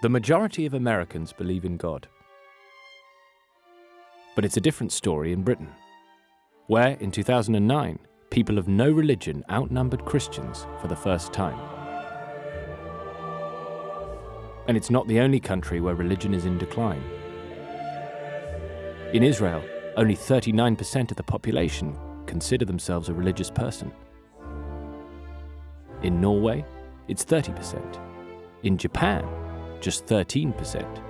The majority of Americans believe in God. But it's a different story in Britain, where in 2009, people of no religion outnumbered Christians for the first time. And it's not the only country where religion is in decline. In Israel, only 39% of the population consider themselves a religious person. In Norway, it's 30%. In Japan, just 13%.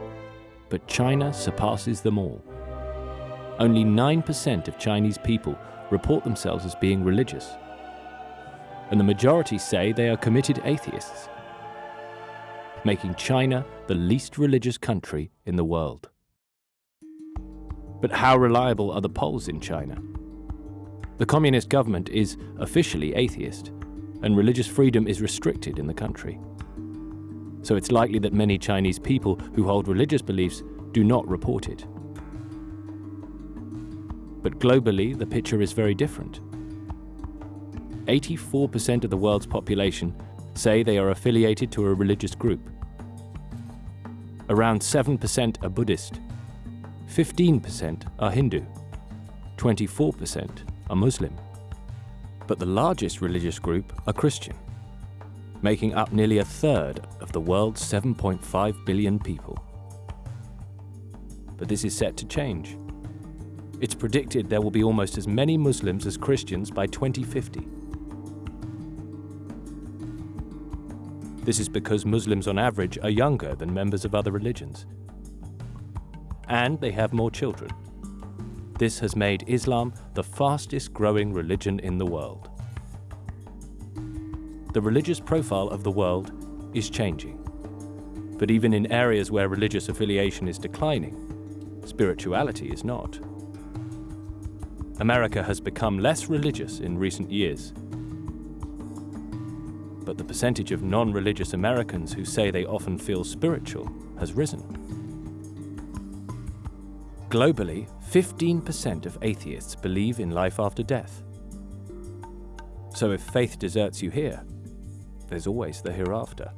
But China surpasses them all. Only 9% of Chinese people report themselves as being religious. And the majority say they are committed atheists, making China the least religious country in the world. But how reliable are the polls in China? The communist government is officially atheist, and religious freedom is restricted in the country. So it's likely that many Chinese people who hold religious beliefs do not report it. But globally, the picture is very different. 84% of the world's population say they are affiliated to a religious group. Around 7% are Buddhist, 15% are Hindu, 24% are Muslim. But the largest religious group are Christian, making up nearly a third of the world's 7.5 billion people. But this is set to change. It's predicted there will be almost as many Muslims as Christians by 2050. This is because Muslims on average are younger than members of other religions and they have more children. This has made Islam the fastest growing religion in the world. The religious profile of the world is changing. But even in areas where religious affiliation is declining, spirituality is not. America has become less religious in recent years. But the percentage of non-religious Americans who say they often feel spiritual has risen. Globally, 15% of atheists believe in life after death. So if faith deserts you here, there's always the hereafter.